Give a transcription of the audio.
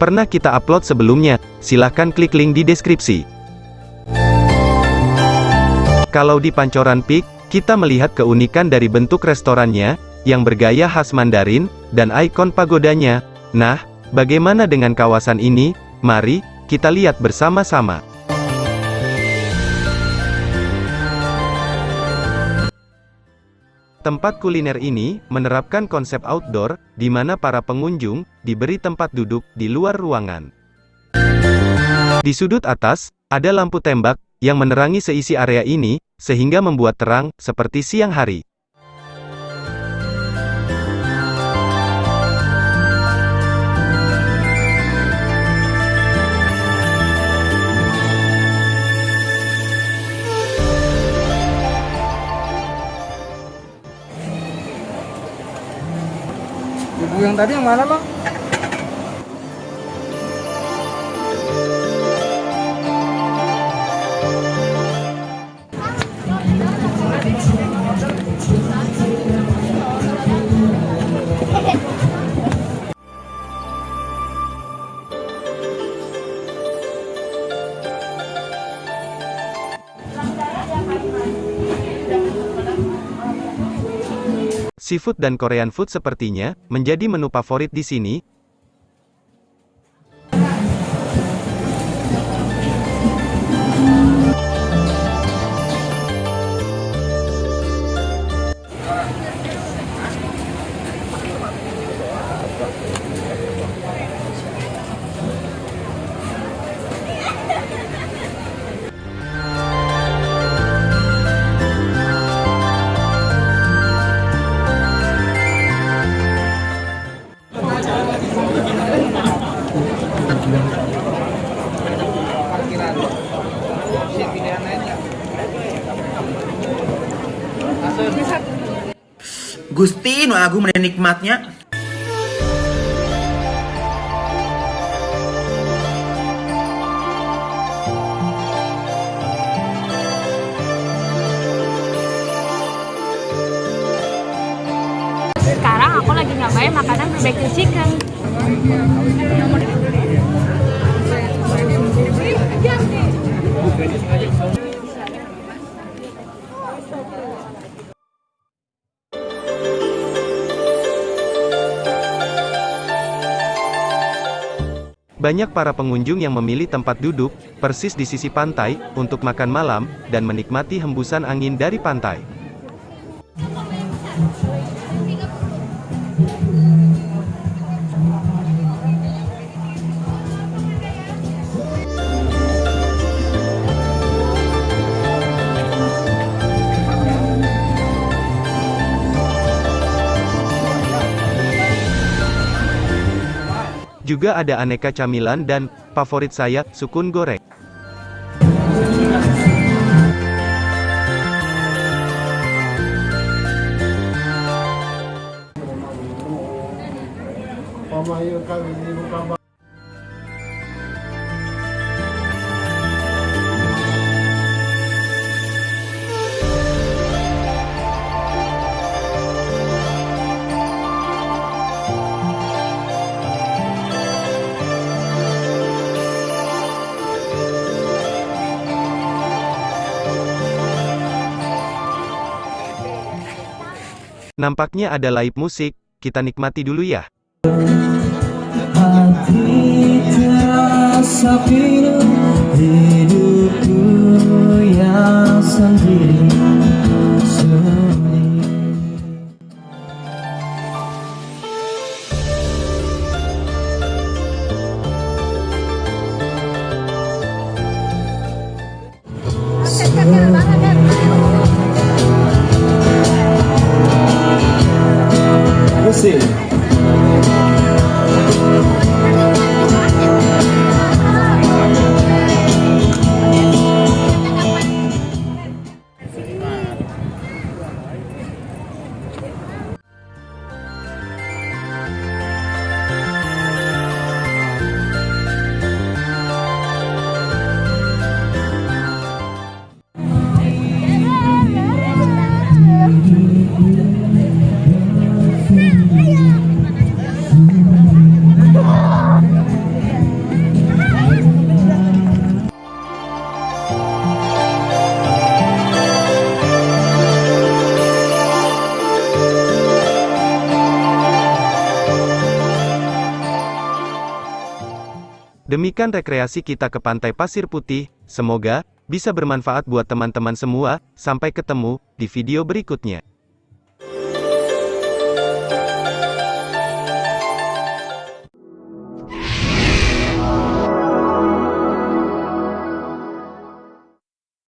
pernah kita upload sebelumnya, silahkan klik link di deskripsi. Kalau di Pancoran Peak, kita melihat keunikan dari bentuk restorannya, yang bergaya khas Mandarin, dan ikon pagodanya. Nah, bagaimana dengan kawasan ini? Mari, kita lihat bersama-sama. Tempat kuliner ini menerapkan konsep outdoor, di mana para pengunjung diberi tempat duduk di luar ruangan. Di sudut atas, ada lampu tembak yang menerangi seisi area ini, sehingga membuat terang seperti siang hari. Yang tadi yang mana bang? Seafood dan Korean food sepertinya menjadi menu favorit di sini. Gusti nu agung menikmatnya Sekarang aku lagi nyobain makanan barbecue chicken. Banyak para pengunjung yang memilih tempat duduk, persis di sisi pantai, untuk makan malam, dan menikmati hembusan angin dari pantai. Juga ada aneka camilan dan, favorit saya, sukun goreng. Nampaknya ada live musik, kita nikmati dulu ya. Hati terasa pilu Hidupku Demikian rekreasi kita ke Pantai Pasir Putih, semoga bisa bermanfaat buat teman-teman semua. Sampai ketemu di video berikutnya.